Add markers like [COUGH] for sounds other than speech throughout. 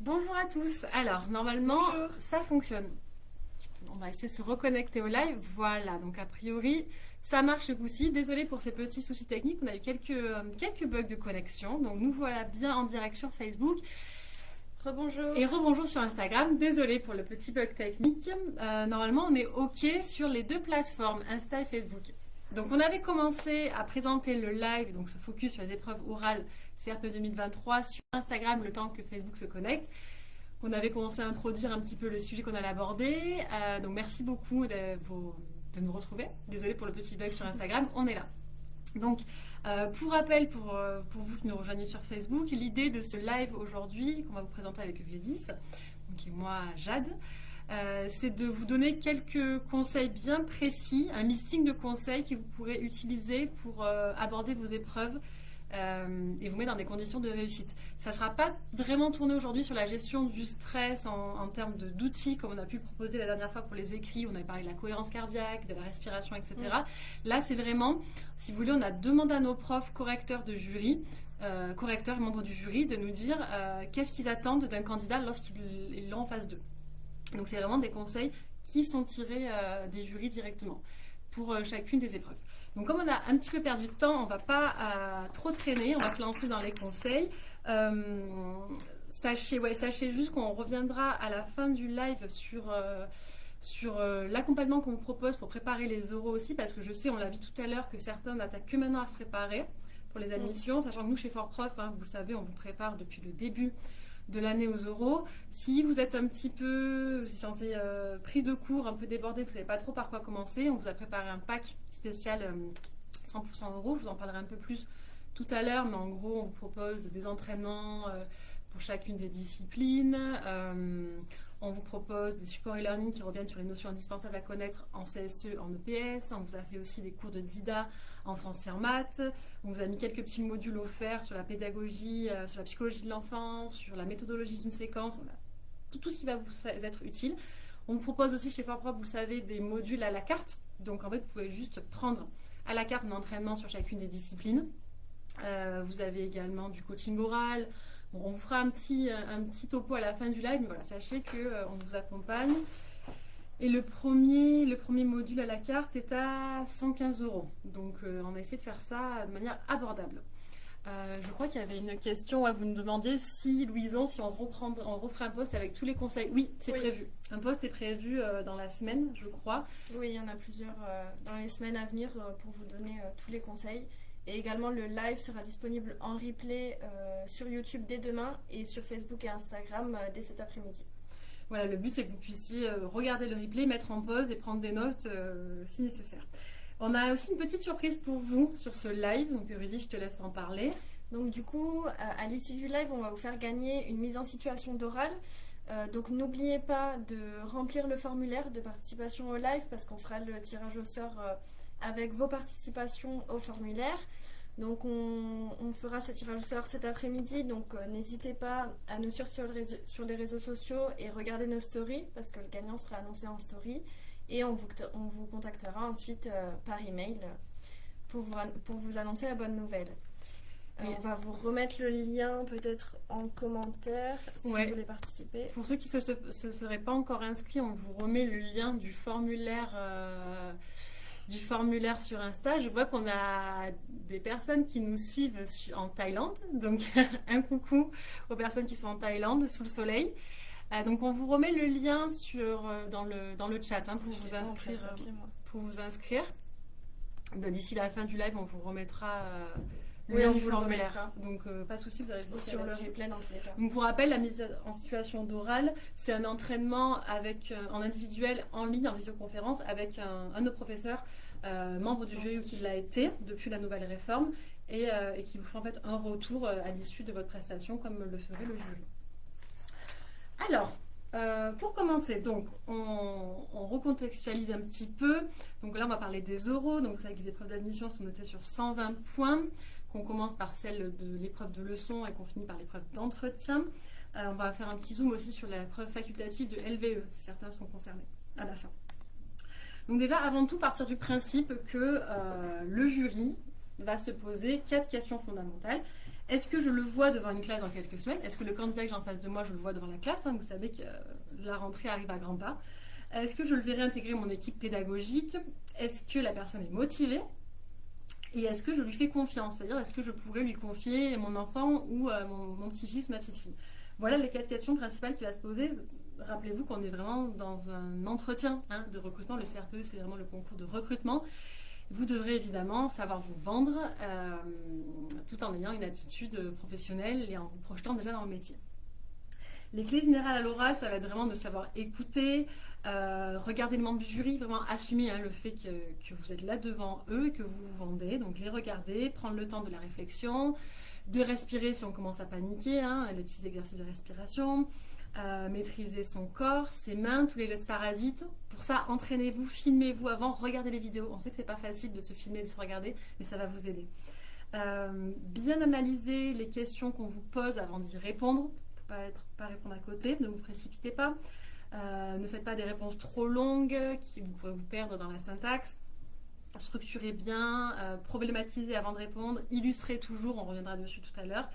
Bonjour à tous. Alors, normalement, ça fonctionne. On va essayer de se reconnecter au live. Voilà, donc a priori, ça marche aussi. Désolée pour ces petits soucis techniques. On a eu quelques, euh, quelques bugs de connexion. Donc, nous voilà bien en direct sur Facebook. Rebonjour. Et rebonjour sur Instagram. Désolée pour le petit bug technique. Euh, normalement, on est OK sur les deux plateformes, Insta et Facebook. Donc, on avait commencé à présenter le live, donc ce focus sur les épreuves orales CRP 2023 sur Instagram le temps que Facebook se connecte. On avait commencé à introduire un petit peu le sujet qu'on allait aborder. Euh, donc, merci beaucoup de, nous retrouver. Désolée pour le petit bug sur Instagram. On est là. Donc, euh, pour rappel, pour, euh, pour, vous qui nous rejoignez sur Facebook, l'idée de ce live aujourd'hui, qu'on va vous présenter avec Grédis, donc et moi, Jade, euh, c'est de vous donner quelques conseils bien précis, un listing de conseils que vous pourrez utiliser pour aborder vos épreuves euh, et vous met dans des conditions de réussite. Ça ne sera pas vraiment tourné aujourd'hui sur la gestion du stress en, termes d'outils, comme on a pu proposer la dernière fois pour les écrits. On avait parlé de la cohérence cardiaque, de la respiration, etc. Mm. Là, c'est vraiment, si vous voulez, on a demandé à nos profs correcteurs de jury, euh, correcteurs et membres du jury, de nous dire euh, qu'est-ce qu'ils attendent d'un candidat lorsqu'ils l'ont en phase 2. Donc, c'est vraiment des conseils qui sont tirés des jurys directement pour chacune des épreuves. Donc comme on a un petit peu perdu de temps, on ne va pas euh, trop traîner, on va se lancer dans les conseils. Euh, sachez, ouais, sachez juste qu'on reviendra à la fin du live sur, euh, sur l'accompagnement qu'on vous propose pour préparer les oraux aussi, parce que je sais, on l'a vu tout à l'heure, que certains n'attaquent que maintenant à se préparer pour les admissions, sachant que nous, chez Fort Prof, hein, vous le savez, on vous prépare depuis le début de l'année aux euros. Si vous êtes un petit peu, vous vous sentez euh, pris de cours, un peu débordé, vous ne savez pas trop par quoi commencer, on vous a préparé un pack spécial 100% euh, euros. Je vous en parlerai un peu plus tout à l'heure, mais en gros, on vous propose des entraînements euh, pour chacune des disciplines. On vous propose des supports e-learning qui reviennent sur les notions indispensables à connaître en CSE, en EPS. On vous a fait aussi des cours de DIDA en français et en maths. On vous a mis quelques petits modules offerts sur la pédagogie, euh, sur la psychologie de l'enfant, sur la méthodologie d'une séquence. Tout, ce qui va vous être utile. On vous propose aussi chez FortProf, vous savez, des modules à la carte. Donc en fait, vous pouvez juste prendre à la carte un entraînement sur chacune des disciplines. Euh, vous avez également du coaching oral, on vous fera un petit, un petit topo à la fin du live, mais voilà, sachez qu'on euh, on vous accompagne. Et le premier, le premier module à la carte est à 115 euros. Donc euh, on a essayé de faire ça de manière abordable. Euh, je crois qu'il y avait une question, vous nous demandiez si, Louison, si on, reprend, on referait un poste avec tous les conseils. Oui, c'est prévu. Un poste est prévu dans la semaine, je crois. Oui, il y en a plusieurs dans les semaines à venir pour vous donner tous les conseils. Et également, le live sera disponible en replay euh, sur YouTube dès demain et sur Facebook et Instagram euh, dès cet après-midi. Voilà, le but c'est que vous puissiez euh, regarder le replay, mettre en pause et prendre des notes si nécessaire. On a aussi une petite surprise pour vous sur ce live, donc Rudy, je te laisse en parler. Donc du coup, à l'issue du live, on va vous faire gagner une mise en situation d'oral. donc n'oubliez pas de remplir le formulaire de participation au live parce qu'on fera le tirage au sort avec vos participations au formulaire. Donc on, fera ce tirage au sort cet après-midi, donc euh, n'hésitez pas à nous suivre sur, sur, les réseaux sociaux et regarder nos stories parce que le gagnant sera annoncé en story et on vous, on vous contactera ensuite euh, par email pour vous, pour vous annoncer la bonne nouvelle. Euh, on va vous remettre le lien peut-être en commentaire si vous voulez participer. Pour ceux qui ne se, seraient pas encore inscrits, on vous remet le lien du formulaire du formulaire sur Insta, je vois qu'on a des personnes qui nous suivent en Thaïlande. Donc, [LAUGHS] un coucou aux personnes qui sont en Thaïlande, sous le soleil. Euh, donc, on vous remet le lien sur, euh, dans, le, dans le chat hein, pour, vous inscrire, pour vous inscrire. D'ici la fin du live, on vous remettra euh, le lien du formulaire. Donc, pas de souci, vous avez sur le replay dans tous les cas. Donc, pour rappel, la mise en situation d'oral, c'est un entraînement avec, en individuel, en ligne, en visioconférence, avec un, un de nos professeurs euh, membre du jury ou qui l'a été depuis la nouvelle réforme euh, et, qui vous font en fait un retour euh, à l'issue de votre prestation comme le ferait le jury. Alors, pour commencer, donc, on, recontextualise un petit peu. Donc là, on va parler des oraux. Donc, vous savez que les épreuves d'admission sont notées sur 120 points, qu'on commence par celle de l'épreuve de leçon et qu'on finit par l'épreuve d'entretien. on va faire un petit zoom aussi sur l'épreuve facultative de LVE, si certains sont concernés à la fin. Donc déjà, avant tout, partir du principe que euh, le jury va se poser quatre questions fondamentales. Est-ce que je le vois devant une classe dans quelques semaines? Est-ce que le candidat que j'ai en face de moi, je le vois devant la classe? Hein? Vous savez que la rentrée arrive à grands pas. Est-ce que je le verrai intégrer mon équipe pédagogique? Est-ce que la personne est motivée? Et est-ce que je lui fais confiance? C'est-à-dire, est-ce que je pourrais lui confier mon enfant ou euh, mon, petit-fils, ma petite-fille? Voilà les quatre questions principales qui va se poser. Rappelez-vous qu'on est vraiment dans un entretien hein, de recrutement. Le CRPE, c'est vraiment le concours de recrutement. Vous devrez évidemment savoir vous vendre euh, tout en ayant une attitude professionnelle et en vous projetant déjà dans le métier. Les clés générales à l'oral, ça va être vraiment de savoir écouter, euh, regarder les membres du jury, vraiment assumer hein, le fait que, vous êtes là devant eux, que vous vous vendez. Donc les regarder, prendre le temps de la réflexion, de respirer si on commence à paniquer, hein, les petits exercices de respiration, euh, maîtriser son corps, ses mains, tous les gestes parasites. Pour ça, entraînez-vous, filmez-vous avant, regardez les vidéos. On sait que c'est pas facile de se filmer, de se regarder, mais ça va vous aider. Euh, bien analyser les questions qu'on vous pose avant d'y répondre, être, pas répondre à côté, ne vous précipitez pas. Euh, ne faites pas des réponses trop longues qui vous pourrez vous perdre dans la syntaxe. Structurez bien, euh, problématisez avant de répondre, illustrez toujours, on reviendra dessus tout à l'heure.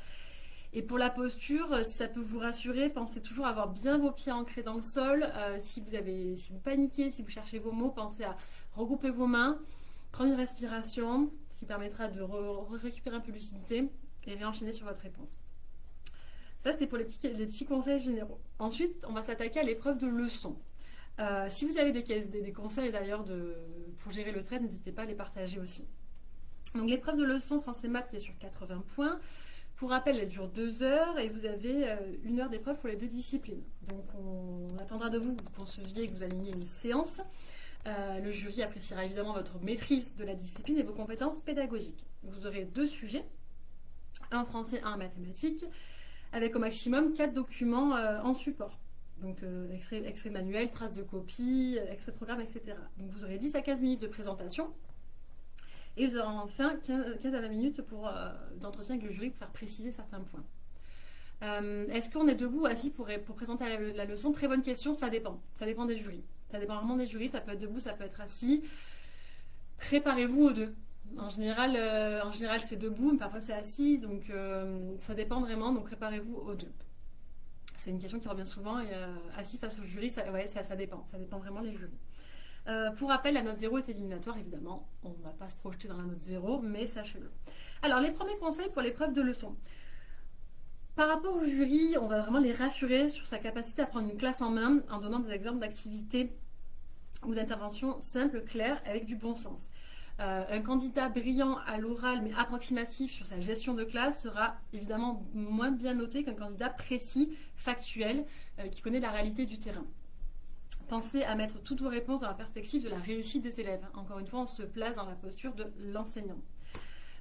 Et pour la posture, si ça peut vous rassurer, pensez toujours à avoir bien vos pieds ancrés dans le sol. Euh, si, vous avez, si vous paniquez, si vous cherchez vos mots, pensez à regrouper vos mains, prendre une respiration, ce qui permettra de récupérer un peu de lucidité et réenchaîner sur votre réponse. Ça, c'est pour les petits, conseils généraux. Ensuite, on va s'attaquer à l'épreuve de leçon. Euh, si vous avez des, conseils d'ailleurs pour gérer le stress, n'hésitez pas à les partager aussi. Donc l'épreuve de leçon français-maths qui est sur 80 points. Pour rappel, elle dure deux heures et vous avez euh, une heure d'épreuve pour les deux disciplines. Donc on, attendra de vous que vous conceviez et que vous aligniez une séance. Euh, le jury appréciera évidemment votre maîtrise de la discipline et vos compétences pédagogiques. Vous aurez deux sujets, un français, un mathématique avec au maximum 4 documents euh, en support. Donc euh, extrait, manuel, traces de copie, euh, extrait de programme, etc. Donc vous aurez 10 à 15 minutes de présentation et vous aurez enfin 15, à 20 minutes pour d'entretien avec le jury pour faire préciser certains points. Est-ce qu'on est debout ou assis pour, présenter la, leçon? Très bonne question, ça dépend. Ça dépend des jurys. Ça dépend vraiment des jurys, ça peut être debout, ça peut être assis. Préparez-vous aux deux. En général, euh, en général c'est debout, mais parfois c'est assis, donc euh, ça dépend vraiment. Donc préparez-vous aux deux. C'est une question qui revient souvent. Et, euh, assis face au jury, ça, dépend. Ça dépend vraiment des jurys. pour rappel, la note 0 est éliminatoire, évidemment. On ne va pas se projeter dans la note 0, mais sachez-le. Alors, les premiers conseils pour l'épreuve de leçon. Par rapport au jury, on va vraiment les rassurer sur sa capacité à prendre une classe en main en donnant des exemples d'activités ou d'interventions simples, claires, avec du bon sens. Euh, un candidat brillant à l'oral mais approximatif sur sa gestion de classe sera évidemment moins bien noté qu'un candidat précis, factuel, euh, qui connaît la réalité du terrain. Pensez à mettre toutes vos réponses dans la perspective de la réussite des élèves. Encore une fois, on se place dans la posture de l'enseignant.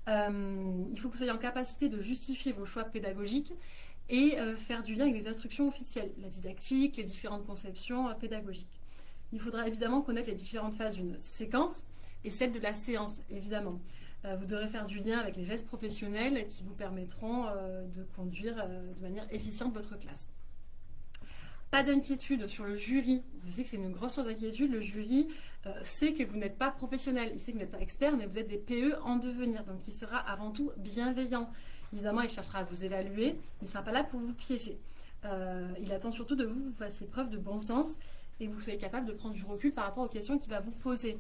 Euh, il faut que vous soyez en capacité de justifier vos choix pédagogiques et faire du lien avec les instructions officielles, la didactique, les différentes conceptions pédagogiques. Il faudra évidemment connaître les différentes phases d'une séquence, et celle de la séance, évidemment. Euh, vous devrez faire du lien avec les gestes professionnels qui vous permettront euh, de conduire euh, de manière efficiente votre classe. Pas d'inquiétude sur le jury. Je sais que c'est une grosse source d'inquiétude. Le jury sait que vous n'êtes pas professionnel, il sait que vous n'êtes pas expert, mais vous êtes des PE en devenir. Donc il sera avant tout bienveillant. Évidemment, il cherchera à vous évaluer, il ne sera pas là pour vous piéger. il attend surtout de vous que vous fassiez preuve de bon sens et que vous soyez capable de prendre du recul par rapport aux questions qu'il va vous poser.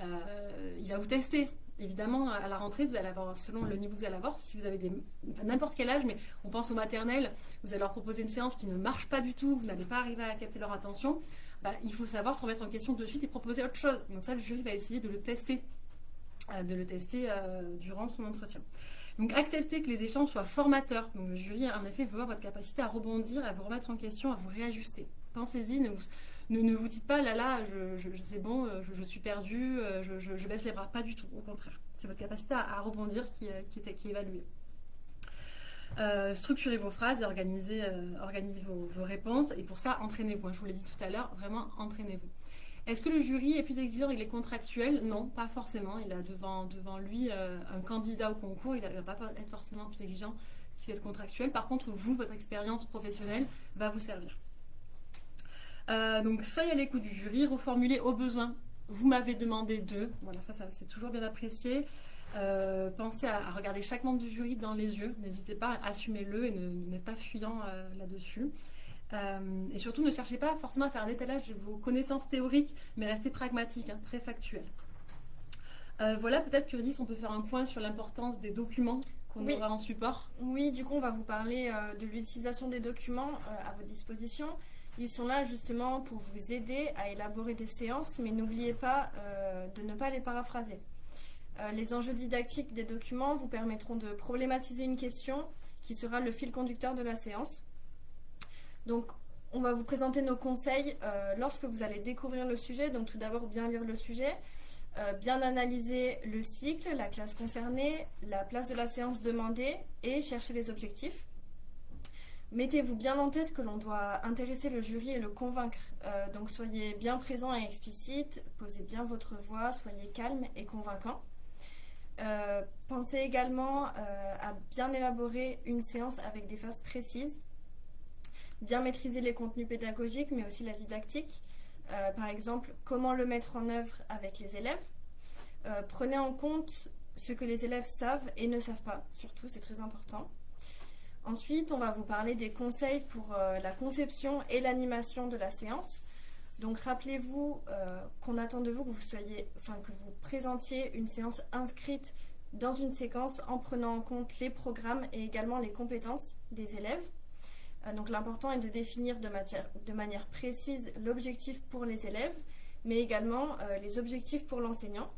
Euh, il va vous tester. Évidemment, à la rentrée, vous allez avoir, selon le niveau que vous allez avoir, si vous avez des, n'importe quel âge, mais on pense aux maternelles, vous allez leur proposer une séance qui ne marche pas du tout, vous n'allez pas arriver à capter leur attention, bah, il faut savoir se remettre en question de suite et proposer autre chose. Donc ça, le jury va essayer de le tester, euh, de le tester euh, durant son entretien. Donc acceptez que les échanges soient formateurs. Donc le jury, en effet, veut voir votre capacité à rebondir, à vous remettre en question, à vous réajuster. Pensez-y, ne vous, ne, vous dites pas là là, je, c'est bon, euh, je, suis perdu, euh, je, baisse les bras. Pas du tout, au contraire. C'est votre capacité à, rebondir qui, euh, qui, est, évaluée. structurez vos phrases et organisez, vos, réponses. Et pour ça, entraînez-vous. Je vous l'ai dit tout à l'heure, vraiment entraînez-vous. Est-ce que le jury est plus exigeant avec les contractuels? Non, pas forcément. Il a devant, lui un candidat au concours. Il ne va pas être forcément plus exigeant qui est contractuel. Par contre, vous, votre expérience professionnelle va vous servir. Euh, donc soyez à l'écoute du jury, reformulez au besoin. Vous m'avez demandé de. Voilà, ça, c'est toujours bien apprécié. Euh, pensez à, regarder chaque membre du jury dans les yeux. N'hésitez pas, à assumer le et n'êtes pas fuyant euh, là-dessus. Et surtout, ne cherchez pas forcément à faire un étalage de vos connaissances théoriques, mais restez pragmatique, hein, très factuel. voilà, peut-être que on peut faire un point sur l'importance des documents qu'on aura en support. Oui, du coup, on va vous parler de l'utilisation des documents à votre disposition. Ils sont là justement pour vous aider à élaborer des séances, mais n'oubliez pas de ne pas les paraphraser. Euh, les enjeux didactiques des documents vous permettront de problématiser une question qui sera le fil conducteur de la séance. Donc, on va vous présenter nos conseils euh, lorsque vous allez découvrir le sujet. Donc, tout d'abord, bien lire le sujet, euh, bien analyser le cycle, la classe concernée, la place de la séance demandée et chercher les objectifs. Mettez-vous bien en tête que l'on doit intéresser le jury et le convaincre. donc soyez bien présent et explicite, posez bien votre voix, soyez calme et convaincant. Euh, pensez également euh, à bien élaborer une séance avec des phases précises, bien maîtriser les contenus pédagogiques, mais aussi la didactique. Euh, par exemple, comment le mettre en œuvre avec les élèves. prenez en compte ce que les élèves savent et ne savent pas, surtout, c'est très important. Ensuite, on va vous parler des conseils pour la conception et l'animation de la séance. Donc rappelez-vous euh, qu'on attend de vous que vous soyez, enfin que vous présentiez une séance inscrite dans une séquence en prenant en compte les programmes et également les compétences des élèves. Euh, donc l'important est de définir de, manière précise l'objectif pour les élèves, mais également euh, les objectifs pour l'enseignant.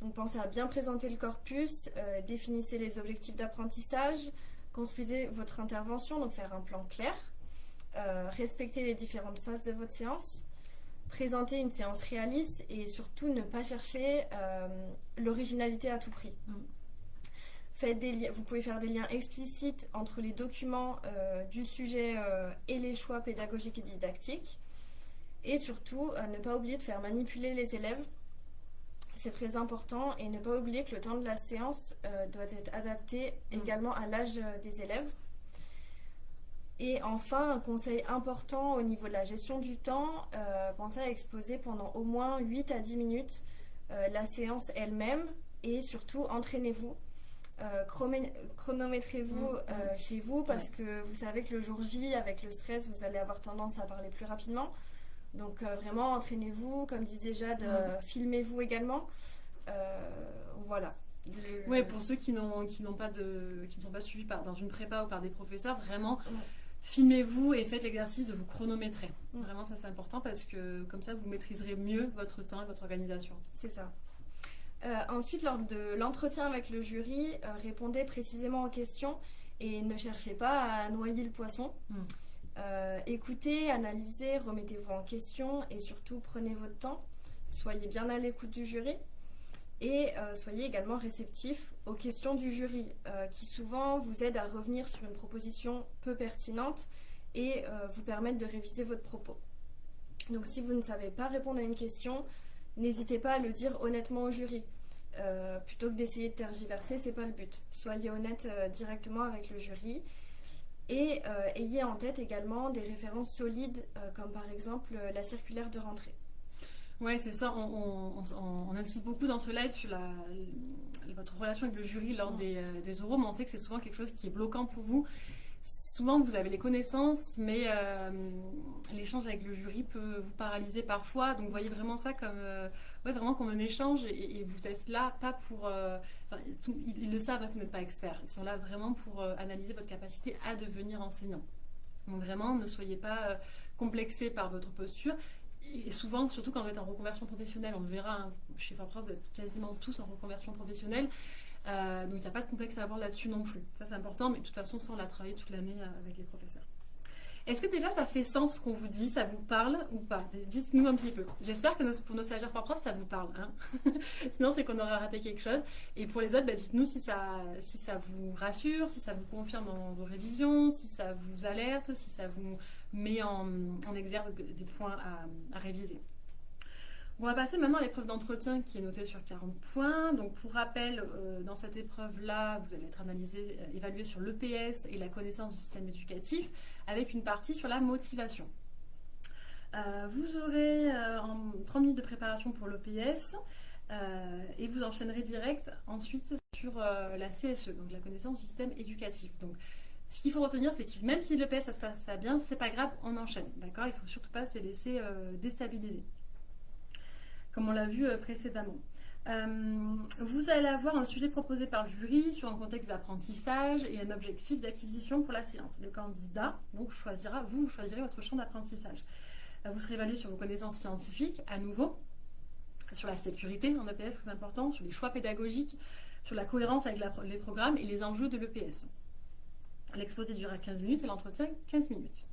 Donc pensez à bien présenter le corpus, définissez les objectifs d'apprentissage, construisez votre intervention, donc faire un plan clair. Euh, respecter les différentes phases de votre séance, présenter une séance réaliste et surtout ne pas chercher euh, l'originalité à tout prix. Mm. Faites des vous pouvez faire des liens explicites entre les documents euh, du sujet et les choix pédagogiques et didactiques. Et surtout, ne pas oublier de faire manipuler les élèves. C'est très important. Et ne pas oublier que le temps de la séance doit être adapté mm. également à l'âge des élèves. Et enfin, un conseil important au niveau de la gestion du temps, euh, pensez à exposer pendant au moins 8 à 10 minutes euh, la séance elle-même et surtout entraînez-vous. Euh, chronométrez-vous mm. chez vous parce que vous savez que le jour J, avec le stress, vous allez avoir tendance à parler plus rapidement. Donc vraiment, entraînez-vous, comme disait Jade, mm. filmez-vous également. voilà. Oui, pour ceux qui n'ont qui n'ont pas de qui ne sont pas suivis par dans une prépa ou par des professeurs, vraiment filmez-vous et faites l'exercice de vous chronométrer. Vraiment, ça c'est important parce que comme ça, vous maîtriserez mieux votre temps et votre organisation. C'est ça. Euh, ensuite, lors de l'entretien avec le jury, euh, répondez précisément aux questions et ne cherchez pas à noyer le poisson. Mm. Euh, écoutez, analysez, remettez-vous en question et surtout prenez votre temps. Soyez bien à l'écoute du jury et euh, soyez également réceptif aux questions du jury euh, qui souvent vous aident à revenir sur une proposition peu pertinente et vous permettent de réviser votre propos. Donc si vous ne savez pas répondre à une question, n'hésitez pas à le dire honnêtement au jury. plutôt que d'essayer de tergiverser, c'est pas le but. Soyez honnête directement avec le jury et ayez en tête également des références solides comme par exemple la circulaire de rentrée. Ouais, c'est ça. On, insiste beaucoup dans ce live sur la, votre relation avec le jury lors des, euh, des oraux, mais on sait que c'est souvent quelque chose qui est bloquant pour vous. Souvent, vous avez les connaissances, mais euh, l'échange avec le jury peut vous paralyser parfois. Donc, voyez vraiment ça comme, euh, ouais, vraiment comme un échange et, vous êtes là pas pour. ils, le savent, hein, vous n'êtes pas expert. Ils sont là vraiment pour analyser votre capacité à devenir enseignant. Donc, vraiment, ne soyez pas complexé par votre posture et souvent, surtout quand vous êtes en reconversion professionnelle, on le verra hein, chez Faprof, vous êtes quasiment tous en reconversion professionnelle. Euh, donc il n'y a pas de complexe à avoir là-dessus non plus. Ça c'est important, mais de toute façon, ça on l'a travaillé toute l'année euh, avec les professeurs. Est-ce que déjà ça fait sens ce qu'on vous dit? Ça vous parle ou pas? Dites-nous un petit peu. J'espère que pour nos stagiaires Faprof, ça vous parle. Hein [LAUGHS] Sinon, c'est qu'on aura raté quelque chose. Et pour les autres, bah, dites-nous si ça, si ça vous rassure, si ça vous confirme dans vos révisions, si ça vous alerte, si ça vous met en, exergue des points à, réviser. On va passer maintenant à l'épreuve d'entretien qui est notée sur 40 points. Donc pour rappel, euh, dans cette épreuve-là, vous allez être analysé, euh, évalué sur l'EPS et la connaissance du système éducatif, avec une partie sur la motivation. Euh, vous aurez 30 minutes de préparation pour l'EPS. et vous enchaînerez direct ensuite sur la CSE, donc la connaissance du système éducatif. Donc, ce qu'il faut retenir, c'est que même si le PS ça se passe pas bien, c'est pas grave, on enchaîne. D'accord? Il faut surtout pas se laisser déstabiliser. Comme on l'a vu précédemment. Euh, vous allez avoir un sujet proposé par le jury sur un contexte d'apprentissage et un objectif d'acquisition pour la science. Le candidat donc choisira, vous choisirez votre champ d'apprentissage. Euh, vous serez évalué sur vos connaissances scientifiques, à nouveau, sur la sécurité en EPS, très important, sur les choix pédagogiques, sur la cohérence avec les programmes et les enjeux de l'EPS. L'exposé durera 15 minutes et l'entretien 15 minutes.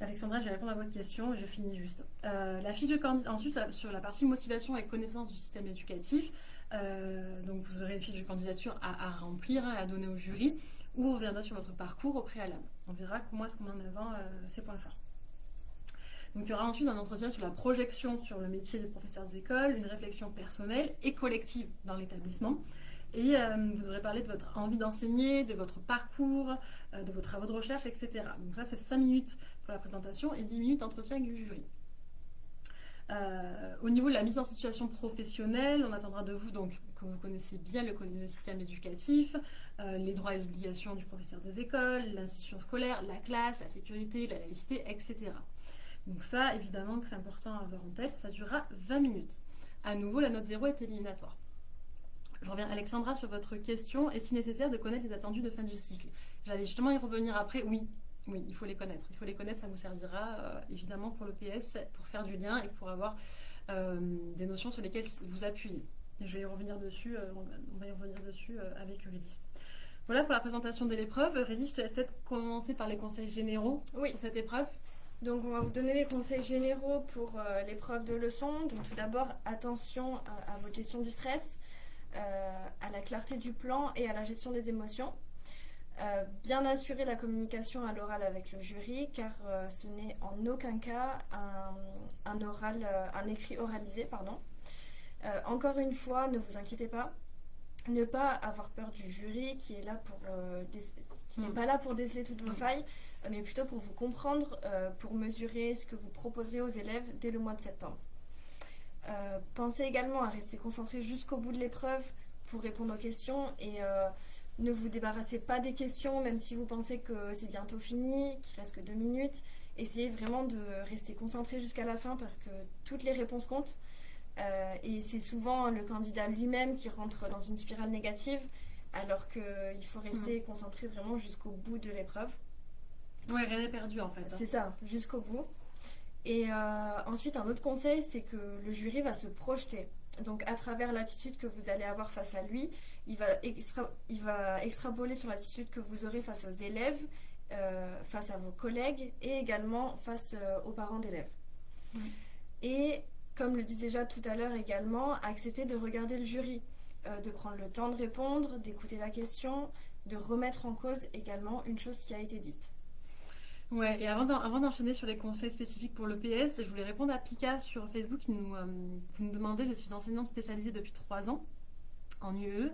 Alexandra, je vais répondre à votre question et je finis juste. Euh, la fiche de candidat, ensuite, sur la partie motivation et connaissance du système éducatif, euh, donc vous aurez une fiche de candidature à, remplir, hein, à donner au jury, où on reviendra sur votre parcours au préalable. On verra comment est-ce qu'on met en avant euh, ces points forts. Donc il y aura ensuite un entretien sur la projection sur le métier de professeur d'école, une réflexion personnelle et collective dans l'établissement. Et vous aurez parlé de votre envie d'enseigner, de votre parcours, de vos travaux de recherche, etc. Donc ça, c'est 5 minutes la présentation et 10 minutes d'entretien avec le jury. Euh, au niveau de la mise en situation professionnelle, on attendra de vous donc que vous connaissez bien le, le système éducatif, les droits et obligations du professeur des écoles, l'institution scolaire, la classe, la sécurité, la laïcité, etc. Donc ça, évidemment c'est important à avoir en tête, ça durera 20 minutes. À nouveau, la note 0 est éliminatoire. Je reviens, Alexandra, sur votre question. Est-il nécessaire de connaître les attendus de fin du cycle? J'allais justement y revenir après. Oui, oui, il faut les connaître. Il faut les connaître, ça vous servira euh, évidemment pour le PS, pour faire du lien et pour avoir euh, des notions sur lesquelles vous appuyez. je vais y revenir dessus, euh, on va y revenir dessus avec Eurydice. Voilà pour la présentation de l'épreuve. Eurydice, je te laisse peut-être commencer par les conseils généraux oui. pour cette épreuve. Donc on va vous donner les conseils généraux pour l'épreuve de leçon. Donc tout d'abord, attention à, à, votre gestion du stress. À la clarté du plan et à la gestion des émotions. Euh, bien assurer la communication à l'oral avec le jury, car euh, ce n'est en aucun cas un, oral, un écrit oralisé. Pardon. encore une fois, ne vous inquiétez pas. Ne pas avoir peur du jury qui est là pour qui n'est mm. pas là pour déceler toutes vos mm. failles, mais plutôt pour vous comprendre, pour mesurer ce que vous proposerez aux élèves dès le mois de septembre. Euh, pensez également à rester concentré jusqu'au bout de l'épreuve pour répondre aux questions et euh, ne vous débarrassez pas des questions même si vous pensez que c'est bientôt fini, qu'il reste que deux minutes. Essayez vraiment de rester concentré jusqu'à la fin parce que toutes les réponses comptent. Euh, et c'est souvent le candidat lui-même qui rentre dans une spirale négative alors qu'il faut rester mm. concentré vraiment jusqu'au bout de l'épreuve. Ouais, rien n'est perdu en fait. Hein. C'est ça, jusqu'au bout. Et euh, ensuite, un autre conseil, c'est que le jury va se projeter. Donc, à travers l'attitude que vous allez avoir face à lui, il va, il va extrapoler sur l'attitude que vous aurez face aux élèves, euh, face à vos collègues et également face euh, aux parents d'élèves. Et comme le disais déjà tout à l'heure également, accepter de regarder le jury, de prendre le temps de répondre, d'écouter la question, de remettre en cause également une chose qui a été dite. Ouais, et avant d'enchaîner sur les conseils spécifiques pour l'EPS, je voulais répondre à Pika sur Facebook qui nous, euh, nous demandait, je suis enseignante spécialisée depuis trois ans en UE, et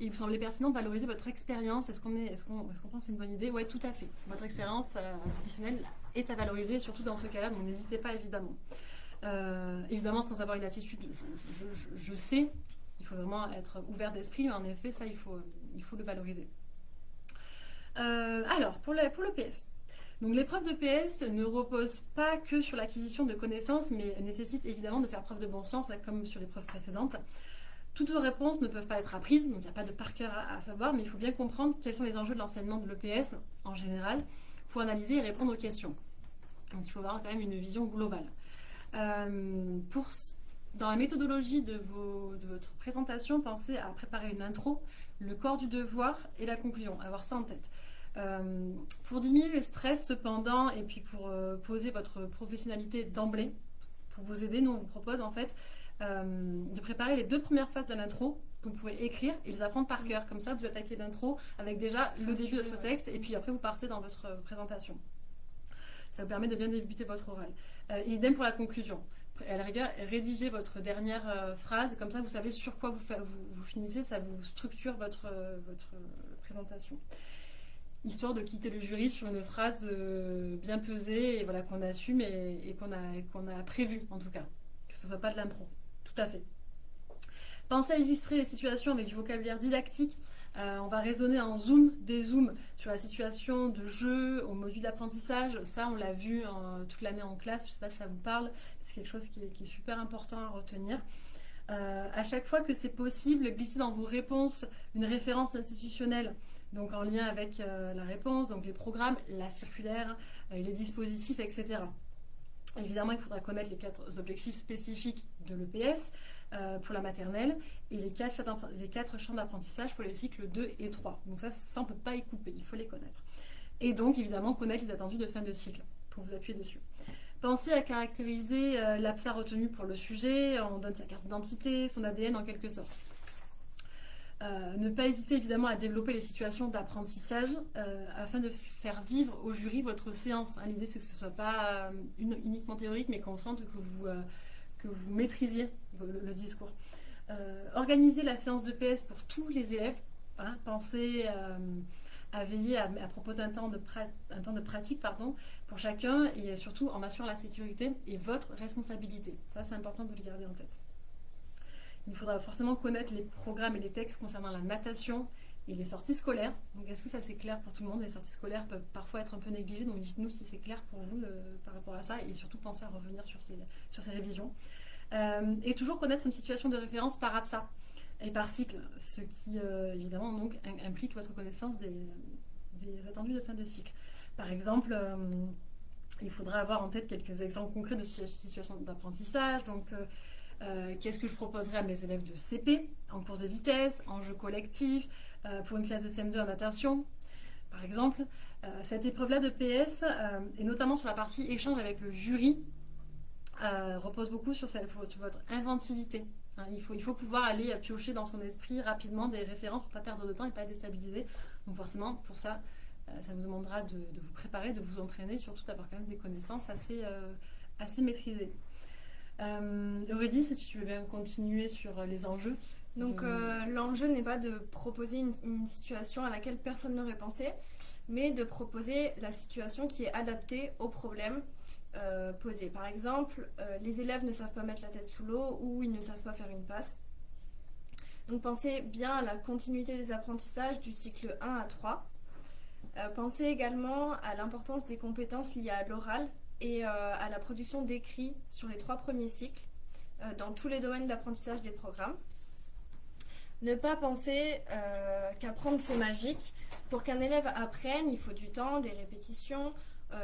il vous semblait pertinent de valoriser votre expérience. Est-ce qu'on est, est-ce qu'on, est-ce pense que c'est une bonne idée? Oui, tout à fait. Votre expérience euh, professionnelle est à valoriser, surtout dans ce cas-là, donc n'hésitez pas évidemment. Euh, évidemment, sans avoir une attitude, je, je, sais, il faut vraiment être ouvert d'esprit, mais en effet, ça, il faut, il faut le valoriser. alors, pour, le, pour l'EPS, donc l'épreuve de PS ne repose pas que sur l'acquisition de connaissances, mais nécessite évidemment de faire preuve de bon sens, comme sur l'épreuve précédente. Toutes vos réponses ne peuvent pas être apprises, donc il n'y a pas de par cœur à, savoir, mais il faut bien comprendre quels sont les enjeux de l'enseignement de l'EPS en général pour analyser et répondre aux questions. Donc il faut avoir quand même une vision globale. Euh, dans la méthodologie de, de, votre présentation, pensez à préparer une intro, le corps du devoir et la conclusion, avoir ça en tête. Euh, pour diminuer le stress cependant, et puis pour euh, poser votre professionnalité d'emblée, pour vous aider, nous on vous propose en fait euh, de préparer les deux premières phases de l'intro que vous pouvez écrire et les apprendre par cœur. Comme ça, vous attaquez l'intro avec déjà le début de votre texte et puis après vous partez dans votre présentation. Ça vous permet de bien débuter votre oral. idem pour la conclusion. À la rigueur, rédigez votre dernière phrase, comme ça vous savez sur quoi vous, vous, finissez, ça vous structure votre, votre présentation histoire de quitter le jury sur une phrase euh, bien pesée et voilà qu'on assume et, qu'on a qu'on a prévu en tout cas que ce soit pas de l'impro tout à fait. Pensez à illustrer les situations avec du vocabulaire didactique. Euh, on va raisonner en zoom, dézoom sur la situation de jeu, au module d'apprentissage. Ça, on l'a vu toute l'année en classe. Je ne sais pas si ça vous parle. C'est quelque chose qui est, super important à retenir. Euh, à chaque fois que c'est possible, glissez dans vos réponses une référence institutionnelle, donc en lien avec euh, la réponse, donc les programmes, la circulaire, les dispositifs, etc. Évidemment, il faudra connaître les quatre objectifs spécifiques de l'EPS euh, pour la maternelle et les quatre, champs d'apprentissage pour les cycles 2 et 3. Donc ça, on ne peut pas y couper, il faut les connaître. Et donc, évidemment, connaître les attendus de fin de cycle pour vous appuyer dessus. Pensez à caractériser euh, l'APSA retenu pour le sujet, on donne sa carte d'identité, son ADN en quelque sorte. Euh, ne pas hésiter évidemment à développer les situations d'apprentissage euh, afin de faire vivre au jury votre séance. Hein, l'idée c'est que ce ne soit pas euh, uniquement théorique mais qu'on sente que vous, que vous maîtrisiez le, discours. organisez la séance de PS pour tous les élèves. Hein, pensez à veiller à, proposer un temps, de un temps de pratique pardon, pour chacun et surtout en assurant la sécurité et votre responsabilité. Ça c'est important de le garder en tête. Il faudra forcément connaître les programmes et les textes concernant la natation et les sorties scolaires. Donc, est-ce que ça c'est clair pour tout le monde? Les sorties scolaires peuvent parfois être un peu négligées, donc dites-nous si c'est clair pour vous euh, par rapport à ça et surtout pensez à revenir sur ces, révisions. Euh, et toujours connaître une situation de référence par APSA et par cycle, ce qui euh, évidemment donc implique votre connaissance des, des, attendus de fin de cycle. Par exemple, il faudra avoir en tête quelques exemples concrets de situations d'apprentissage. Euh, qu'est-ce que je proposerais à mes élèves de CP en cours de vitesse, en jeu collectif, euh, pour une classe de CM2 en natation, par exemple. Euh, cette épreuve-là de PS, et notamment sur la partie échange avec le jury, repose beaucoup sur, votre inventivité. Hein, il, faut, pouvoir aller piocher dans son esprit rapidement des références pour ne pas perdre de temps et pas déstabiliser. Donc forcément, pour ça, ça vous demandera de, vous préparer, de vous entraîner, surtout d'avoir quand même des connaissances assez, assez maîtrisées. Euh, Aurélie, si tu veux bien continuer sur les enjeux. Donc euh, l'enjeu n'est pas de proposer une, situation à laquelle personne n'aurait pensé, mais de proposer la situation qui est adaptée au problème euh, posé. Par exemple, euh, les élèves ne savent pas mettre la tête sous l'eau ou ils ne savent pas faire une passe. Donc pensez bien à la continuité des apprentissages du cycle 1 à 3. pensez également à l'importance des compétences liées à l'oral et euh, à la production d'écrits sur les trois premiers cycles euh, dans tous les domaines d'apprentissage des programmes. Ne pas penser euh, qu'apprendre c'est magique. Pour qu'un élève apprenne, il faut du temps, des répétitions,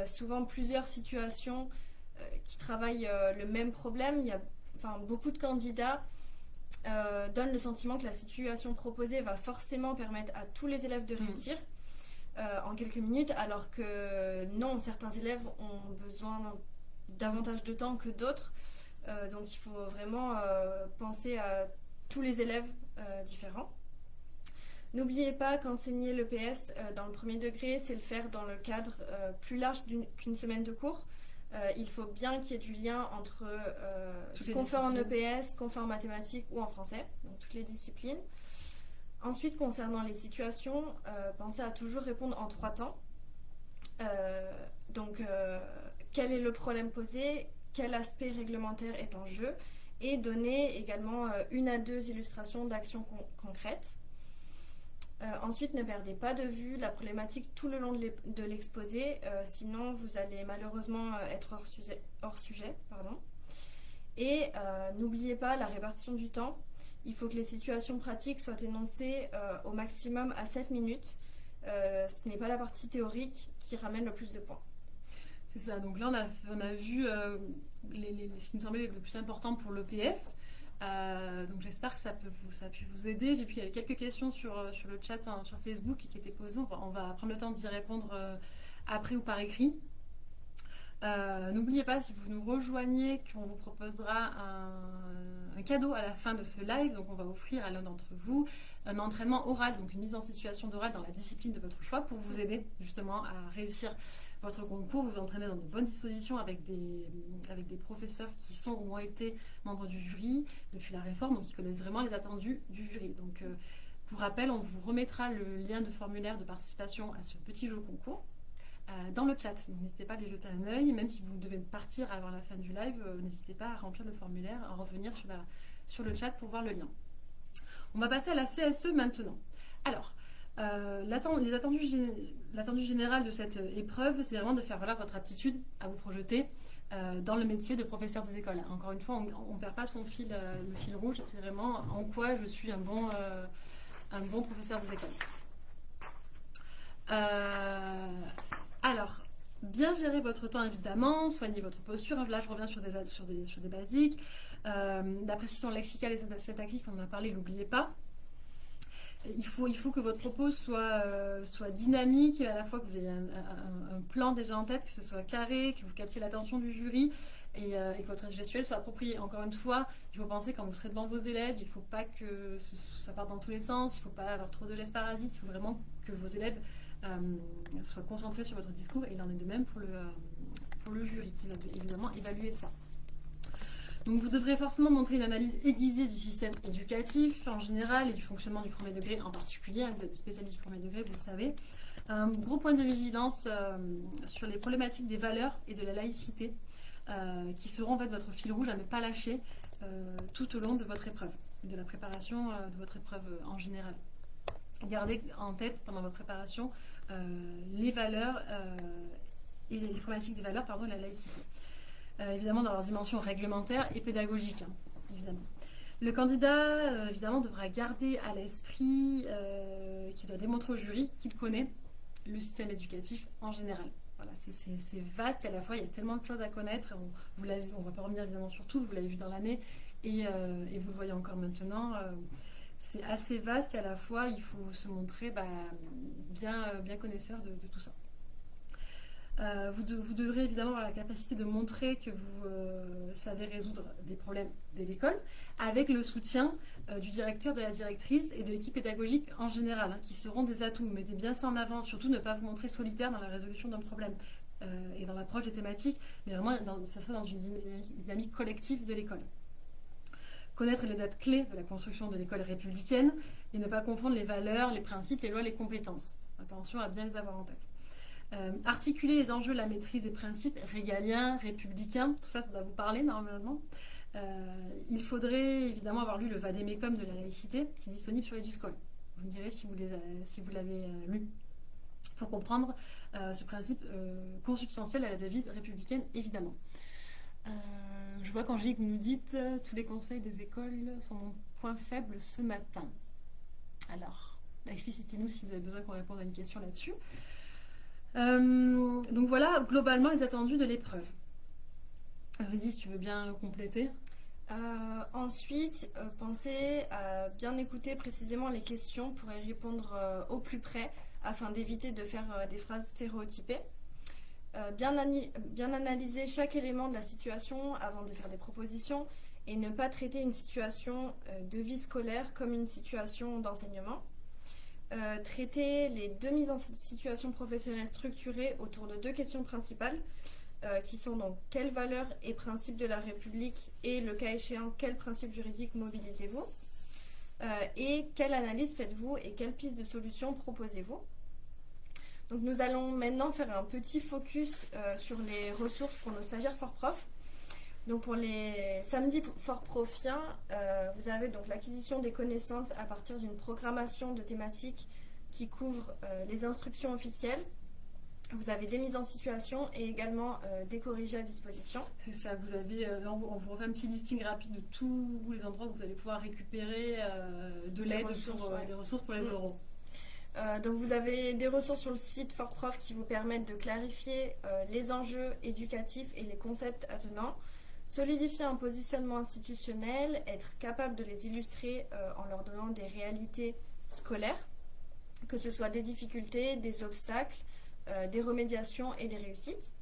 souvent plusieurs situations qui travaillent le même problème. Il y a, enfin, beaucoup de candidats donnent le sentiment que la situation proposée va forcément permettre à tous les élèves de mmh. réussir. Euh, en quelques minutes, alors que non, certains élèves ont besoin davantage de temps que d'autres. Euh, donc il faut vraiment euh, penser à tous les élèves différents. N'oubliez pas qu'enseigner l'EPS dans le premier degré, c'est le faire dans le cadre plus large qu'une semaine de cours. il faut bien qu'il y ait du lien entre ce qu'on fait en EPS, qu'on fait en mathématiques ou en français, donc toutes les disciplines. Ensuite, concernant les situations, euh, pensez à toujours répondre en trois temps. Euh, donc, euh, quel est le problème posé Quel aspect réglementaire est en jeu Et donner également une à deux illustrations d'actions concrètes. ensuite, ne perdez pas de vue la problématique tout le long de l'exposé, sinon vous allez malheureusement être hors sujet. Et n'oubliez pas la répartition du temps il faut que les situations pratiques soient énoncées euh, au maximum à 7 minutes. Euh, ce n'est pas la partie théorique qui ramène le plus de points. C'est ça, donc là on a, vu euh, ce qui me semblait le plus important pour l'EPS. donc j'espère que ça, peut vous, ça a pu vous aider. J'ai pu, il y avait quelques questions sur, sur le chat hein, sur Facebook qui étaient posées. On va, prendre le temps d'y répondre après ou par écrit. N'oubliez pas, si vous nous rejoignez, qu'on vous proposera un cadeau à la fin de ce live. Donc, on va offrir à l'un d'entre vous un entraînement oral, donc une mise en situation d'oral dans la discipline de votre choix pour vous aider justement à réussir votre concours, vous entraîner dans de bonnes dispositions avec des, avec des professeurs qui sont ou ont été membres du jury depuis la réforme, donc qui connaissent vraiment les attendus du jury. Donc, euh, pour rappel, on vous remettra le lien de formulaire de participation à ce petit jeu concours. Euh, dans le chat. N'hésitez pas à les jeter un œil, même si vous devez partir avant la fin du live, euh, n'hésitez pas à remplir le formulaire, à revenir sur le chat pour voir le lien. On va passer à la CSE maintenant. Alors, euh, l'attendu général de cette épreuve, c'est vraiment de faire valoir votre aptitude à vous projeter dans le métier de professeur des écoles. Encore une fois, on ne perd pas son fil, le fil rouge, c'est vraiment en quoi je suis un bon professeur des écoles. Alors, bien gérer votre temps évidemment, soigner votre posture. Là, je reviens sur des, sur des, sur des basiques. la précision lexicale et syntaxique, on en a parlé, n'oubliez pas il faut, il faut que votre propos soit, euh, soit dynamique, à la fois que vous ayez un, plan déjà en tête, que ce soit carré, que vous captiez l'attention du jury et, euh, que votre gestuelle soit appropriée. Encore une fois, il faut penser quand vous serez devant vos élèves, il ne faut pas que ça parte dans tous les sens, il ne faut pas avoir trop de laisse parasite, il faut vraiment que vos élèves euh, soient concentrés sur votre discours et il en est de même pour le, pour le jury qui va évidemment évaluer ça. Donc vous devrez forcément montrer une analyse aiguisée du système éducatif en général et du fonctionnement du premier degré en particulier. Vous êtes spécialiste du premier degré, vous le savez. Un gros point de vigilance euh, sur les problématiques des valeurs et de la laïcité euh, qui seront votre fil rouge à ne pas lâcher euh, tout au long de votre épreuve, de la préparation de votre épreuve en général. Gardez en tête pendant votre préparation les valeurs et les problématiques des valeurs, pardon, la laïcité. Euh, évidemment dans leur dimension réglementaire et pédagogique, hein, évidemment. Le candidat, euh, évidemment, devra garder à l'esprit euh, qu'il doit démontrer au jury qu'il connaît le système éducatif en général. Voilà, c'est vaste à la fois il y a tellement de choses à connaître. On ne va pas revenir évidemment sur tout, vous l'avez vu dans l'année et, vous le voyez encore maintenant. C'est assez vaste et à la fois il faut se montrer bah, bien, bien connaisseur de tout ça. Euh, vous, devrez évidemment avoir la capacité de montrer que vous euh, savez résoudre des problèmes de l'école avec le soutien euh, du directeur, de la directrice et de l'équipe pédagogique en général, hein, qui seront des atouts. Mettez bien ça en avant, surtout ne pas vous montrer solitaire dans la résolution d'un problème et dans l'approche des thématiques, mais vraiment ça sera dans une dynamique collective de l'école. Connaître les dates clés de la construction de l'école républicaine et ne pas confondre les valeurs, les principes, les lois, les compétences. Attention à bien les avoir en tête. Euh, articuler les enjeux de la maîtrise des principes régaliens, républicains, tout ça, ça va vous parler normalement. Euh, il faudrait évidemment avoir lu le Vademecum de la laïcité, qui est disponible sur EduSchool. Vous me direz si vous, l'avez euh, lu. Pour comprendre ce principe consubstantiel à la devise républicaine, évidemment. Je vois qu'Angélique nous dit tous les conseils des écoles sont mon point faible ce matin. Alors, explicitez-nous si vous avez besoin qu'on réponde à une question là-dessus. Euh, donc voilà, globalement, les attendus de l'épreuve. Vas-y, si tu veux bien compléter? Euh, ensuite, euh, pensez à bien écouter précisément les questions pour y répondre au plus près afin d'éviter de faire des phrases stéréotypées. Bien, bien, analyser chaque élément de la situation avant de faire des propositions et ne pas traiter une situation de vie scolaire comme une situation d'enseignement. Euh, traiter les deux mises en situation professionnelle structurées autour de deux questions principales, euh, qui sont donc quelles valeurs et principes de la République et le cas échéant, quels principes juridiques mobilisez-vous? Euh, et quelle analyse faites-vous et quelles pistes de solutions proposez-vous? Donc nous allons maintenant faire un petit focus sur les ressources pour nos stagiaires fort profs. Donc pour les samedis fort profiens, euh, vous avez donc l'acquisition des connaissances à partir d'une programmation de thématiques qui couvre euh, les instructions officielles. Vous avez des mises en situation et également euh, des corrigés à disposition. C'est ça, vous avez, on vous refait un petit listing rapide de tous les endroits où vous allez pouvoir récupérer de l'aide pour des ressources pour les mm. Euros. donc vous avez des ressources sur le site FortProf qui vous permettent de clarifier les enjeux éducatifs et les concepts attenants. Solidifier un positionnement institutionnel, être capable de les illustrer euh, en leur donnant des réalités scolaires, que ce soit des difficultés, des obstacles, euh, des remédiations et des réussites.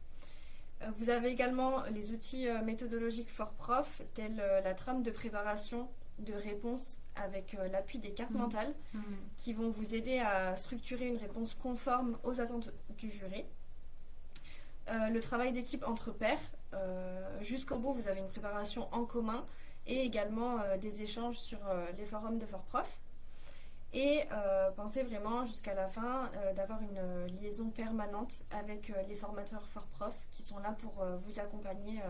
Euh, vous avez également les outils méthodologiques fort prof, tels la trame de préparation de réponse avec l'appui des cartes mmh. mentales, mmh. qui vont vous aider à structurer une réponse conforme aux attentes du jury. le travail d'équipe entre pairs, euh, jusqu'au bout, vous avez une préparation en commun et également euh, des échanges sur euh, les forums de FortProf. Et pensez vraiment jusqu'à la fin d'avoir une liaison permanente avec les formateurs FortProf qui sont là pour vous accompagner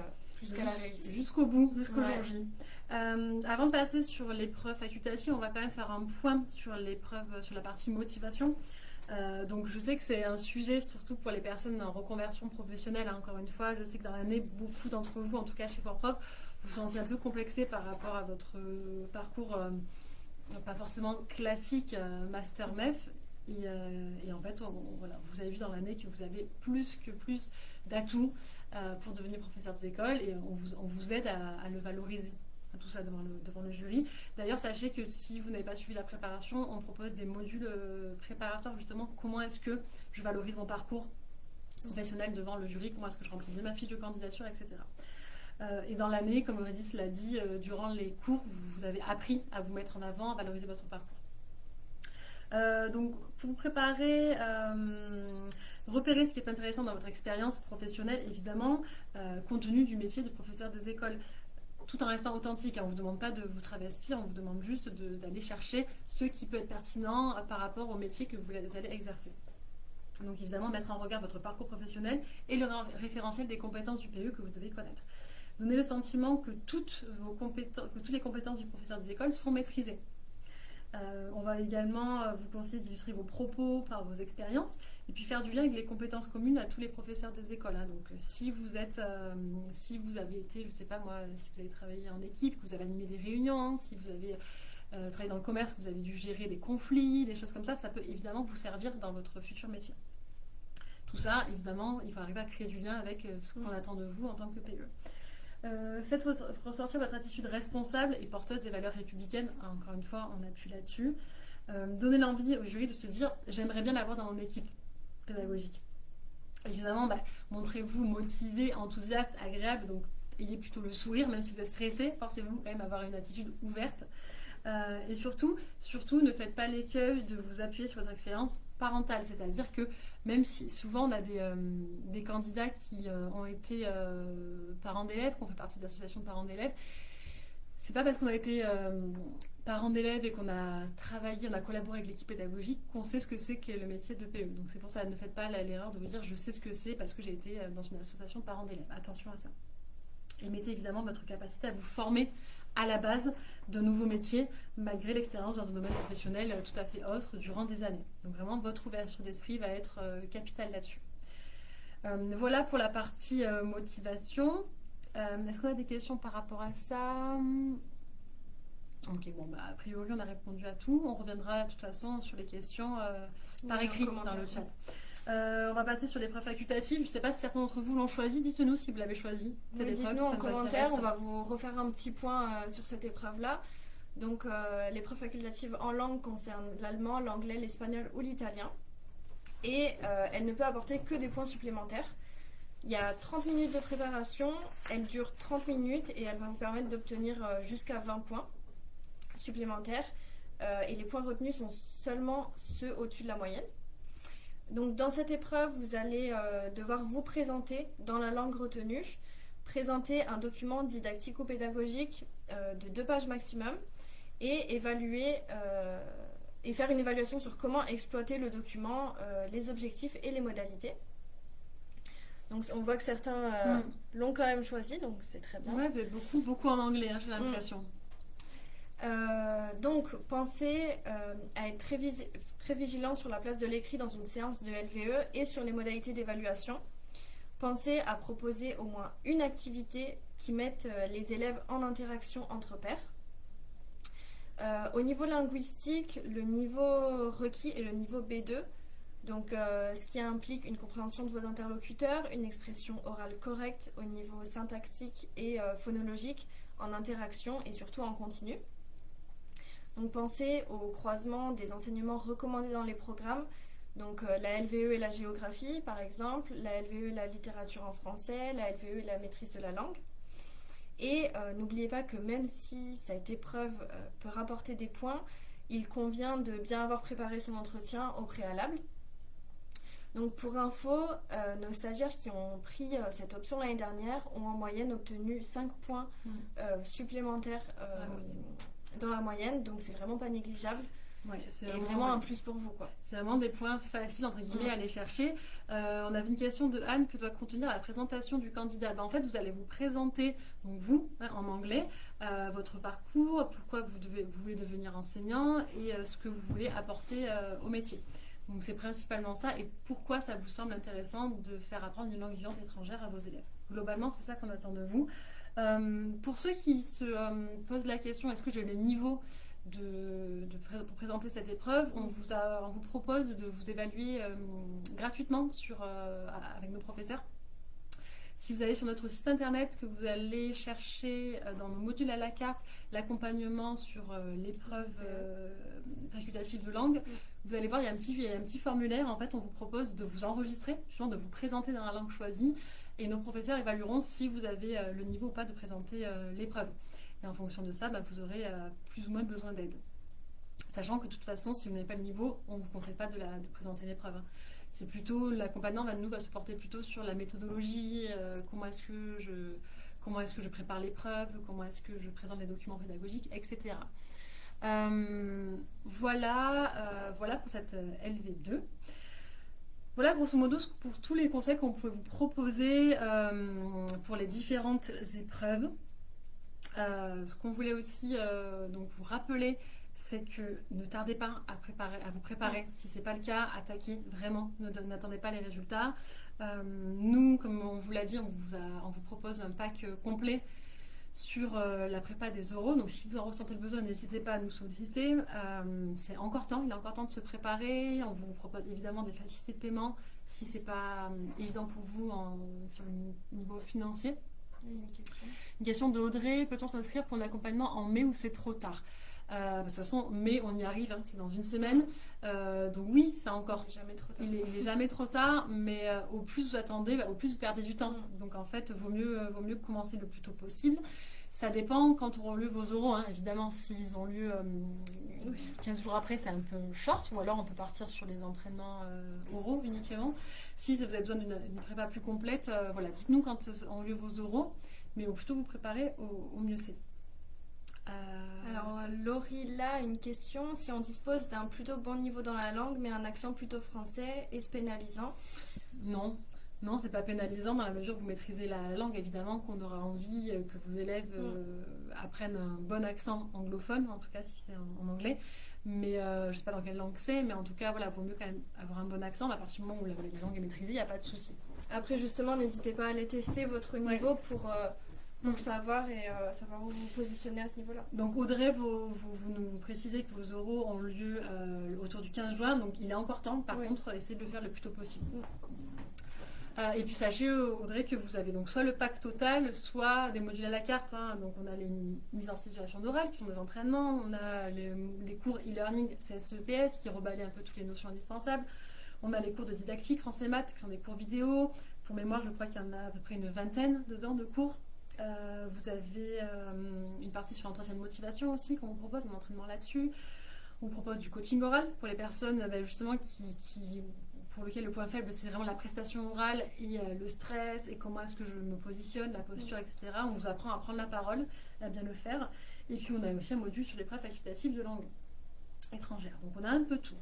jusqu'à la réussite. Jusqu'au bout, jusqu'au jour J. avant de passer sur l'épreuve facultative, on va quand même faire un point sur l'épreuve, sur la partie motivation. Euh, donc je sais que c'est un sujet surtout pour les personnes en reconversion professionnelle. Hein, encore une fois, je sais que dans l'année, beaucoup d'entre vous, en tout cas chez Forprof, vous vous sentiez un peu complexé par rapport à votre euh, parcours, euh, pas forcément classique master MEF. Et, en fait, vous avez vu dans l'année que vous avez plus que plus d'atouts pour devenir professeur des écoles et on vous, on vous aide à le valoriser tout ça devant le, jury. D'ailleurs, sachez que si vous n'avez pas suivi la préparation, on propose des modules euh, préparatoires justement. Comment est-ce que je valorise mon parcours professionnel devant le jury Comment est-ce que je remplis ma fiche de candidature, etc. Euh, et dans l'année, comme Aurédis l'a dit, euh, durant les cours, vous, avez appris à vous mettre en avant, à valoriser votre parcours. Donc, pour vous préparer, repérer ce qui est intéressant dans votre expérience professionnelle, évidemment, compte tenu du métier de professeur des écoles tout en restant authentique. Hein. On ne vous demande pas de vous travestir, on vous demande juste d'aller chercher ce qui peut être pertinent par rapport au métier que vous allez exercer. Donc évidemment, mettre en regard votre parcours professionnel et le référentiel des compétences du PE que vous devez connaître. Donner le sentiment que toutes, vos compétences, que toutes les compétences du professeur des écoles sont maîtrisées. Euh, on va également euh, vous conseiller d'illustrer vos propos par vos expériences et puis faire du lien avec les compétences communes à tous les professeurs des écoles. Hein. Donc, euh, si vous êtes, si vous avez été, je ne sais pas moi, si vous avez travaillé en équipe, que vous avez animé des réunions, si vous avez travaillé dans le commerce, que vous avez dû gérer des conflits, des choses comme ça, ça peut évidemment vous servir dans votre futur métier. Tout ça, évidemment, il faut arriver à créer du lien avec ce qu'on attend de vous en tant que PE. Euh, faites ressortir votre attitude responsable et porteuse des valeurs républicaines. Ah, encore une fois, on appuie là-dessus. Euh, donnez l'envie au jury de se dire j'aimerais bien l'avoir dans mon équipe pédagogique. Évidemment, bah, montrez-vous motivé, enthousiaste, agréable. Donc, ayez plutôt le sourire, même si vous êtes stressé. Forcez-vous quand même avoir une attitude ouverte. Euh, et surtout, surtout, ne faites pas l'écueil de vous appuyer sur votre expérience parentale. C'est-à-dire que même si souvent on a des, euh, candidats qui euh, ont été parents d'élèves, qu'on fait partie d'associations de parents d'élèves, c'est pas parce qu'on a été parents d'élèves et qu'on a travaillé, on a collaboré avec l'équipe pédagogique qu'on sait ce que c'est que le métier de PE. Donc c'est pour ça, ne faites pas l'erreur de vous dire je sais ce que c'est parce que j'ai été dans une association de parents d'élèves. Attention à ça. Et mettez évidemment votre capacité à vous former à la base de nouveaux métiers, malgré l'expérience dans un domaine professionnel euh, tout à fait autre durant des années. Donc vraiment, votre ouverture d'esprit va être euh, capitale là-dessus. Euh, voilà pour la partie motivation. Est-ce qu'on a des questions par rapport à ça? Ok, bon, bah, a priori, on a répondu à tout. On reviendra de toute façon sur les questions par écrit dans le chat. Euh, on va passer sur l'épreuve facultative. Je ne sais pas si certains d'entre vous l'ont choisi. Dites-nous si vous l'avez choisi. Dites-nous en commentaire. On va vous refaire un petit point euh, sur cette épreuve-là. Donc, euh, l'épreuve facultative en langue concerne l'allemand, l'anglais, l'espagnol ou l'italien. Et elle ne peut apporter que des points supplémentaires. Il y a 30 minutes de préparation. Elle dure 30 minutes et elle va vous permettre d'obtenir jusqu'à 20 points supplémentaires. et les points retenus sont seulement ceux au-dessus de la moyenne. Donc dans cette épreuve, vous allez euh, devoir vous présenter dans la langue retenue, présenter un document didactico-pédagogique euh, de deux pages maximum et évaluer euh, et faire une évaluation sur comment exploiter le document, les objectifs et les modalités. Donc on voit que certains mm. l'ont quand même choisi, donc c'est très bien. Ouais, beaucoup, beaucoup en anglais, hein, j'ai l'impression. Mm. Donc, pensez à être très, vigilant sur la place de l'écrit dans une séance de LVE et sur les modalités d'évaluation. Pensez à proposer au moins une activité qui mette euh, les élèves en interaction entre pairs. Euh, au niveau linguistique, le niveau requis est le niveau B2, donc euh, ce qui implique une compréhension de vos interlocuteurs, une expression orale correcte au niveau syntaxique et phonologique en interaction et surtout en continu. Donc pensez au croisement des enseignements recommandés dans les programmes, donc euh, la LVE et la géographie par exemple, la LVE et la littérature en français, la LVE et la maîtrise de la langue. Et euh, n'oubliez pas que même si cette épreuve euh, peut rapporter des points, il convient de bien avoir préparé son entretien au préalable. Donc pour info, nos stagiaires qui ont pris cette option l'année dernière ont en moyenne obtenu 5 points mmh. supplémentaires dans la moyenne, donc c'est vraiment pas négligeable. c'est vraiment, un plus pour vous. quoi. C'est vraiment des points faciles, entre guillemets, à aller chercher. Euh, on avait une question de Anne que doit contenir la présentation du candidat. Ben, en fait, vous allez vous présenter, donc vous, hein, en anglais, euh, votre parcours, pourquoi vous, devez, vous voulez devenir enseignant et euh, ce que vous voulez apporter au métier. Donc c'est principalement ça et pourquoi ça vous semble intéressant de faire apprendre une langue vivante étrangère à vos élèves? Globalement, c'est ça qu'on attend de vous. pour ceux qui se posent la question, est-ce que j'ai les niveaux de, pour présenter cette épreuve, on vous, a, on vous propose de vous évaluer euh, gratuitement sur, euh, avec nos professeurs. Si vous allez sur notre site internet, que vous allez chercher euh, dans nos modules à la carte l'accompagnement sur l'épreuve facultative de langue, vous allez voir, il y, a un petit, formulaire. En fait, on vous propose de vous enregistrer, de vous présenter dans la langue choisie. Et nos professeurs évalueront si vous avez le niveau ou pas de présenter l'épreuve. Et en fonction de ça, bah, vous aurez euh, plus ou moins besoin d'aide. Sachant que de toute façon, si vous n'avez pas le niveau, on ne vous conseille pas de, la, présenter l'épreuve. Hein. C'est plutôt, l'accompagnant va, nous, va se porter plutôt sur la méthodologie, euh, comment est-ce que je comment est-ce que je prépare l'épreuve, comment est-ce que je présente les documents pédagogiques, etc. Euh, voilà, voilà pour cette LV2. Voilà grosso modo pour tous les conseils qu'on pouvait vous proposer pour les différentes épreuves. Euh, ce qu'on voulait aussi euh, vous rappeler, c'est que ne tardez pas à, vous préparer. Si ce n'est pas le cas, attaquez vraiment. N'attendez pas les résultats. Euh, nous, comme on vous l'a dit, on vous, propose un pack complet sur la prépa des euros. Donc si vous en ressentez le besoin, n'hésitez pas à nous solliciter. c'est encore temps, il est encore temps de se préparer. On vous propose évidemment des facilités de paiement si ce n'est pas évident pour vous en, sur le niveau financier. Une question. de Audrey, peut-on s'inscrire pour l'accompagnement en mai ou c'est trop tard? Euh, de toute façon, mai, on y arrive, hein, c'est dans une semaine. Euh, donc oui, c'est encore. Jamais trop tard. Il est, jamais trop tard, mais euh, au plus vous attendez, bah, au plus vous perdez du temps. Mm. Donc en fait, vaut mieux, vaut mieux commencer le plus tôt possible. Ça dépend quand auront lieu vos oraux, hein. évidemment. S'ils ont lieu 15 jours après, c'est un peu short, ou alors on peut partir sur les entraînements oraux uniquement. Si vous avez besoin d'une prépa plus complète, voilà, dites-nous quand ont lieu vos oraux mais au plutôt vous préparer, au, mieux c'est. Euh, Alors, Laurie, là, une question. Si on dispose d'un plutôt bon niveau dans la langue, mais un accent plutôt français, est-ce pénalisant? Non. Non, c'est pas pénalisant dans la mesure où vous maîtrisez la langue. Évidemment qu'on aura envie euh, que vos élèves euh, apprennent un bon accent anglophone, en tout cas si c'est en, anglais. Mais je ne sais pas dans quelle langue c'est, mais en tout cas, voilà, vaut mieux quand même avoir un bon accent. À partir du moment où la, la langue est maîtrisée, il n'y a pas de souci. Après, justement, n'hésitez pas à aller tester votre niveau pour, euh, pour savoir et euh, savoir où vous positionner à ce niveau-là. Donc, Audrey, vous, vous, nous précisez que vos oraux ont lieu euh, autour du 15 juin, donc il est encore temps. Par contre, essayez de le faire le plus tôt possible. et puis sachez Audrey que vous avez donc soit le pack total, soit des modules à la carte. Hein. Donc on a les mises en situation d'oral qui sont des entraînements, on a les, les cours e-learning CSEPS qui reballaient un peu toutes les notions indispensables. On a les cours de didactique français maths qui sont des cours vidéo. Pour mémoire, je crois qu'il y en a à peu près une vingtaine dedans de cours. Euh, vous avez euh, une partie sur l'entretien de motivation aussi qu'on vous propose, un entraînement là-dessus. On vous propose du coaching oral pour les personnes bah, justement qui, pour lesquelles le point faible c'est vraiment la prestation orale et euh, le stress et comment est-ce que je me positionne, la posture, etc. On vous apprend à prendre la parole, à bien le faire. Et puis on a aussi un module sur les preuves facultatives de langue étrangère. Donc on a un peu tout.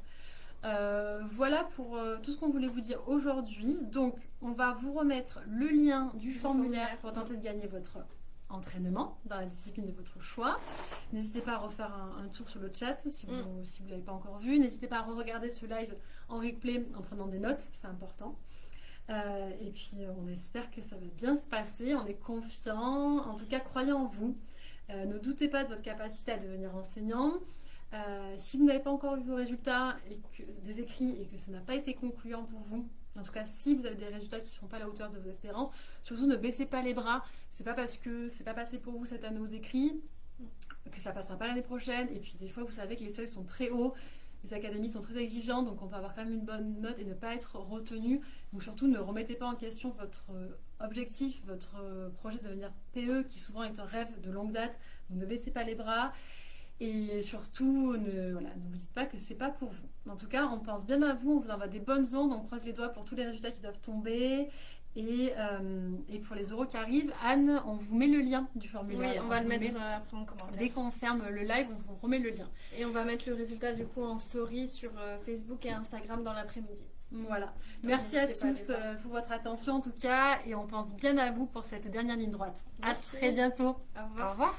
Euh, voilà pour euh, tout ce qu'on voulait vous dire aujourd'hui. Donc, on va vous remettre le lien du, formulaire, pour tenter de gagner votre entraînement dans la discipline de votre choix. N'hésitez pas à refaire un, tour sur le chat si vous ne mm. l'avez pas encore vu. N'hésitez pas à re-regarder ce live en replay en prenant des notes, c'est important. Euh, et puis, on espère que ça va bien se passer. On est confiant. En tout cas, croyez en vous. ne doutez pas de votre capacité à devenir enseignant. Euh, si vous n'avez pas encore eu vos résultats et que, des écrits et que ça n'a pas été concluant pour vous, en tout cas si vous avez des résultats qui ne sont pas à la hauteur de vos espérances, surtout ne baissez pas les bras. C'est pas parce que c'est pas passé pour vous cette année aux écrits que ça passera pas l'année prochaine. Et puis des fois, vous savez que les seuils sont très hauts. Les académies sont très exigeantes, donc on peut avoir quand même une bonne note et ne pas être retenu. Donc surtout, ne remettez pas en question votre objectif, votre projet de devenir PE, qui souvent est un rêve de longue date. Donc ne baissez pas les bras. Et surtout, ne, voilà, dites pas que c'est pas pour vous. En tout cas, on pense bien à vous, on vous envoie des bonnes ondes, on croise les doigts pour tous les résultats qui doivent tomber. Et, euh, et pour les euros qui arrivent, Anne, on vous met le lien du formulaire. Oui, on va le mettre met- euh, après en commentaire. Dès qu'on ferme le live, on vous remet le lien. Et on va mettre le résultat du coup en story sur euh, Facebook et Instagram dans l'après-midi. Voilà. Donc, Merci à à tous pour votre attention en tout cas. Et on pense bien à vous pour cette dernière ligne droite. À Merci. très bientôt. Au revoir. Au revoir.